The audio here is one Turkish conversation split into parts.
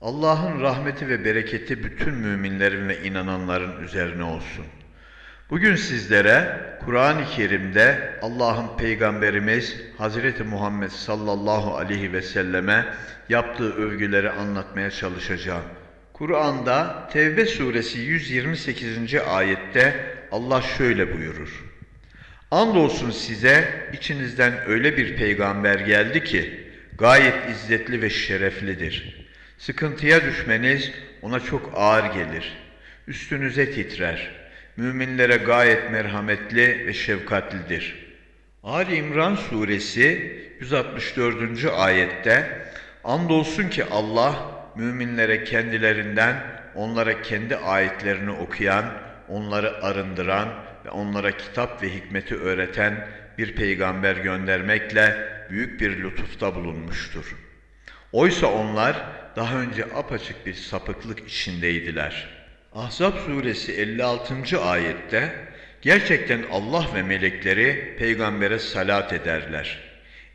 Allah'ın rahmeti ve bereketi bütün müminlerin ve inananların üzerine olsun. Bugün sizlere Kur'an-ı Kerim'de Allah'ın Peygamberimiz Hazreti Muhammed sallallahu aleyhi ve selleme yaptığı övgüleri anlatmaya çalışacağım. Kur'an'da Tevbe suresi 128. ayette Allah şöyle buyurur. Andolsun size içinizden öyle bir peygamber geldi ki gayet izzetli ve şereflidir. Sıkıntıya düşmeniz ona çok ağır gelir. Üstünüze titrer. Müminlere gayet merhametli ve şefkatlidir. Ali İmran suresi 164. ayette Andolsun ki Allah müminlere kendilerinden onlara kendi ayetlerini okuyan, onları arındıran ve onlara kitap ve hikmeti öğreten bir peygamber göndermekle büyük bir lütufta bulunmuştur. Oysa onlar daha önce apaçık bir sapıklık içindeydiler. Ahzab suresi 56. ayette gerçekten Allah ve melekleri peygambere salat ederler.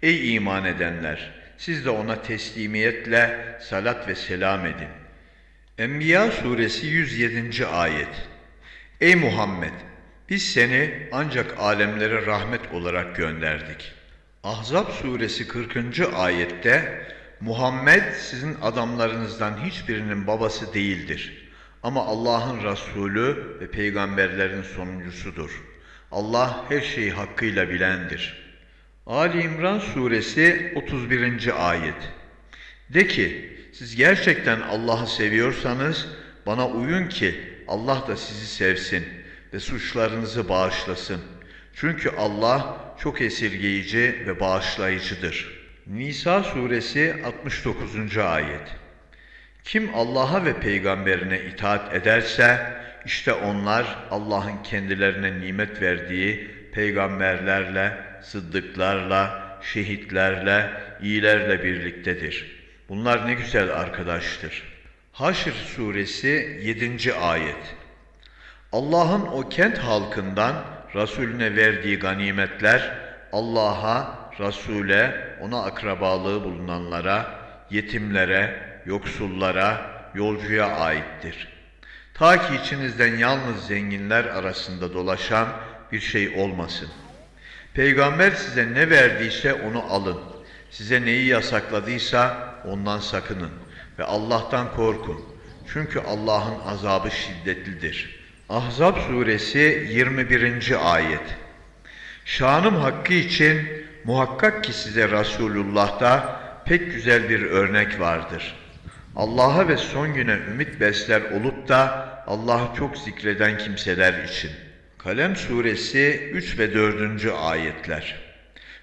Ey iman edenler! Siz de ona teslimiyetle salat ve selam edin. Enbiya suresi 107. ayet Ey Muhammed! Biz seni ancak alemlere rahmet olarak gönderdik. Ahzab suresi 40. ayette Muhammed sizin adamlarınızdan hiçbirinin babası değildir. Ama Allah'ın Resulü ve peygamberlerin sonuncusudur. Allah her şeyi hakkıyla bilendir. Ali İmran suresi 31. ayet De ki siz gerçekten Allah'ı seviyorsanız bana uyun ki Allah da sizi sevsin ve suçlarınızı bağışlasın. Çünkü Allah çok esirgeyici ve bağışlayıcıdır. Nisa suresi 69. ayet Kim Allah'a ve peygamberine itaat ederse işte onlar Allah'ın kendilerine nimet verdiği peygamberlerle, sıddıklarla, şehitlerle, iyilerle birliktedir. Bunlar ne güzel arkadaştır. Haşr suresi 7. ayet Allah'ın o kent halkından Resulüne verdiği ganimetler Allah'a, Resul'e, ona akrabalığı bulunanlara, yetimlere, yoksullara, yolcuya aittir. Ta ki içinizden yalnız zenginler arasında dolaşan bir şey olmasın. Peygamber size ne verdiyse onu alın. Size neyi yasakladıysa ondan sakının ve Allah'tan korkun. Çünkü Allah'ın azabı şiddetlidir.'' Ahzab suresi 21. ayet Şanım hakkı için muhakkak ki size Resulullah'ta pek güzel bir örnek vardır. Allah'a ve son güne ümit besler olup da Allah'ı çok zikreden kimseler için. Kalem suresi 3 ve 4. ayetler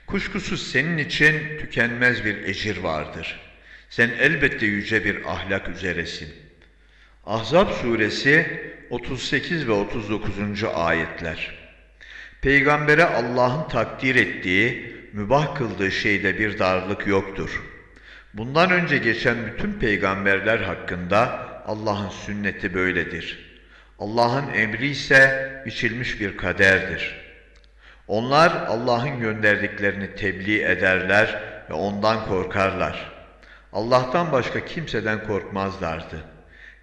Kuşkusuz senin için tükenmez bir ecir vardır. Sen elbette yüce bir ahlak üzeresin. Ahzab suresi 38 ve 39. ayetler. Peygambere Allah'ın takdir ettiği, mübah kıldığı şeyde bir darlık yoktur. Bundan önce geçen bütün peygamberler hakkında Allah'ın sünneti böyledir. Allah'ın emri ise biçilmiş bir kaderdir. Onlar Allah'ın gönderdiklerini tebliğ ederler ve ondan korkarlar. Allah'tan başka kimseden korkmazlardı.''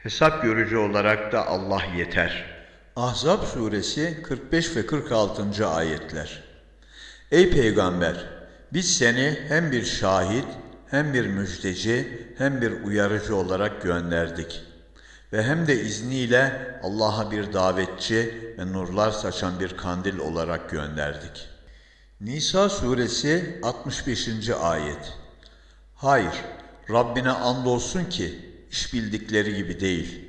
Hesap görücü olarak da Allah yeter. Ahzab suresi 45 ve 46. ayetler. Ey peygamber! Biz seni hem bir şahit, hem bir müjdeci, hem bir uyarıcı olarak gönderdik. Ve hem de izniyle Allah'a bir davetçi ve nurlar saçan bir kandil olarak gönderdik. Nisa suresi 65. ayet. Hayır, Rabbine andolsun ki iş bildikleri gibi değil.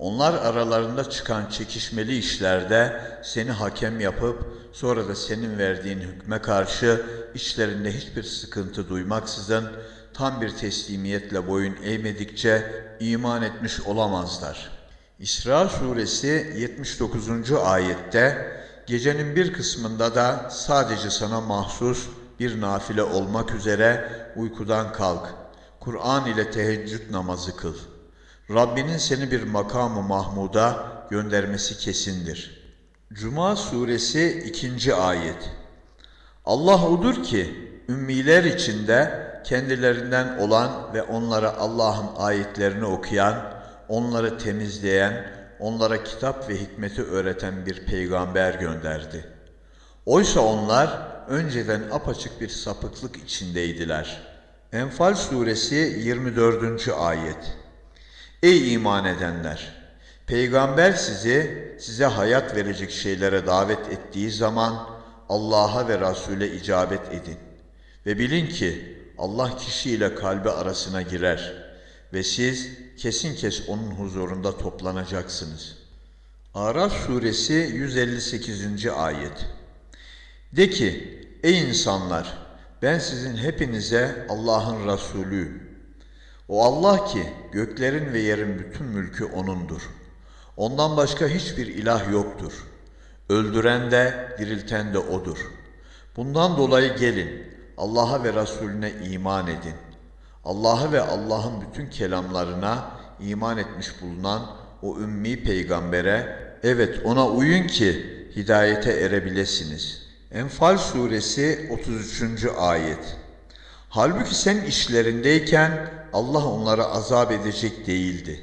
Onlar aralarında çıkan çekişmeli işlerde seni hakem yapıp sonra da senin verdiğin hükme karşı içlerinde hiçbir sıkıntı duymaksızın tam bir teslimiyetle boyun eğmedikçe iman etmiş olamazlar. İsra suresi 79. ayette gecenin bir kısmında da sadece sana mahsus bir nafile olmak üzere uykudan kalk Kur'an ile teheccüd namazı kıl. Rabbinin seni bir makamı mahmuda göndermesi kesindir. Cuma suresi 2. ayet Allah odur ki ümmiler içinde kendilerinden olan ve onlara Allah'ın ayetlerini okuyan, onları temizleyen, onlara kitap ve hikmeti öğreten bir peygamber gönderdi. Oysa onlar önceden apaçık bir sapıklık içindeydiler. Enfal suresi 24. ayet. Ey iman edenler! Peygamber sizi size hayat verecek şeylere davet ettiği zaman Allah'a ve Resul'e icabet edin. Ve bilin ki Allah kişiyle kalbi arasına girer ve siz kesin kes onun huzurunda toplanacaksınız. Araf suresi 158. ayet. De ki, ey insanlar, ben sizin hepinize Allah'ın Resulüyüm. O Allah ki göklerin ve yerin bütün mülkü O'nundur. Ondan başka hiçbir ilah yoktur. Öldüren de dirilten de O'dur. Bundan dolayı gelin Allah'a ve Resulüne iman edin. Allah'a ve Allah'ın bütün kelamlarına iman etmiş bulunan o ümmi peygambere evet ona uyun ki hidayete erebilesiniz. Enfal suresi 33. ayet. Halbuki sen işlerindeyken Allah onları azap edecek değildi.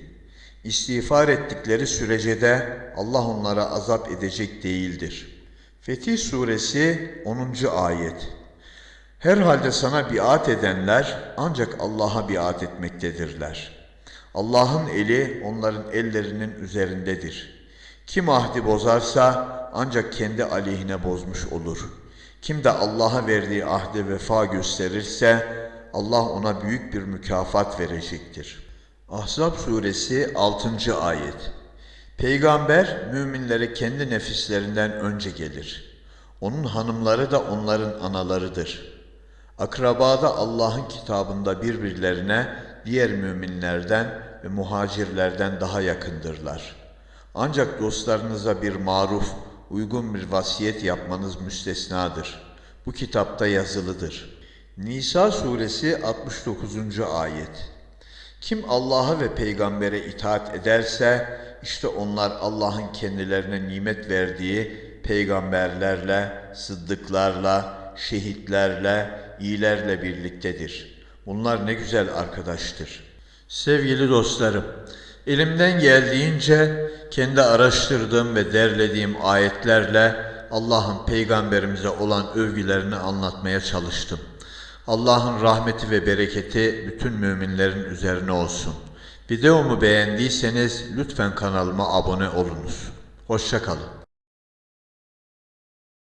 İstiğfar ettikleri sürece de Allah onlara azap edecek değildir. Fetih suresi 10. ayet. Herhalde sana biat edenler ancak Allah'a biat etmektedirler. Allah'ın eli onların ellerinin üzerindedir. Kim ahdi bozarsa ancak kendi aleyhine bozmuş olur. Kim de Allah'a verdiği ahde vefa gösterirse Allah ona büyük bir mükafat verecektir. Ahzab suresi 6. ayet. Peygamber müminlere kendi nefislerinden önce gelir. Onun hanımları da onların analarıdır. Akrabada Allah'ın kitabında birbirlerine diğer müminlerden ve muhacirlerden daha yakındırlar. Ancak dostlarınıza bir maruf, uygun bir vasiyet yapmanız müstesnadır. Bu kitapta yazılıdır. Nisa suresi 69. ayet. Kim Allah'a ve peygambere itaat ederse işte onlar Allah'ın kendilerine nimet verdiği peygamberlerle, sıddıklarla, şehitlerle, iyilerle birliktedir. Bunlar ne güzel arkadaştır. Sevgili dostlarım, elimden geldiğince kendi araştırdığım ve derlediğim ayetlerle Allah'ın peygamberimize olan övgülerini anlatmaya çalıştım. Allah'ın rahmeti ve bereketi bütün müminlerin üzerine olsun. Videomu beğendiyseniz lütfen kanalıma abone olunuz. Hoşçakalın.